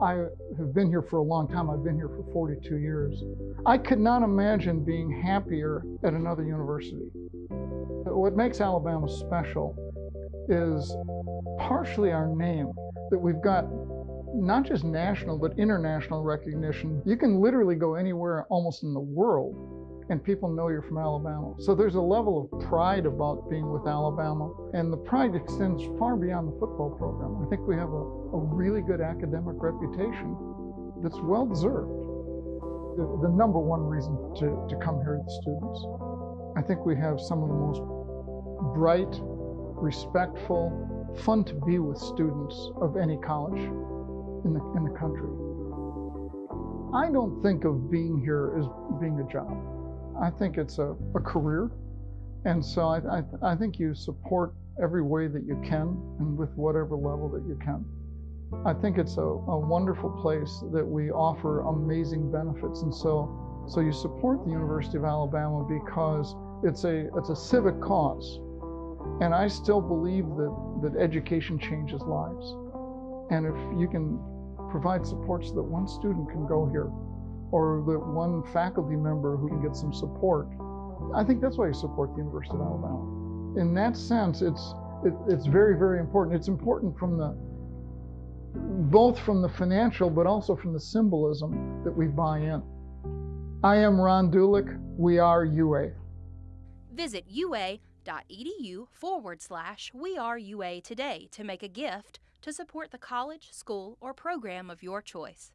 I have been here for a long time. I've been here for 42 years. I could not imagine being happier at another university. What makes Alabama special is partially our name, that we've got not just national, but international recognition. You can literally go anywhere almost in the world and people know you're from Alabama. So there's a level of pride about being with Alabama, and the pride extends far beyond the football program. I think we have a, a really good academic reputation that's well deserved. The, the number one reason to, to come here are the students. I think we have some of the most bright, respectful, fun to be with students of any college in the, in the country. I don't think of being here as being a job. I think it's a, a career. And so I, I, I think you support every way that you can and with whatever level that you can. I think it's a, a wonderful place that we offer amazing benefits. And so, so you support the University of Alabama because it's a, it's a civic cause. And I still believe that, that education changes lives. And if you can provide support so that one student can go here or that one faculty member who can get some support. I think that's why you support the University of Alabama. In that sense, it's it, it's very, very important. It's important from the both from the financial, but also from the symbolism that we buy in. I am Ron Dulek. We are UA. Visit ua.edu forward slash We Are UA today to make a gift to support the college, school, or program of your choice.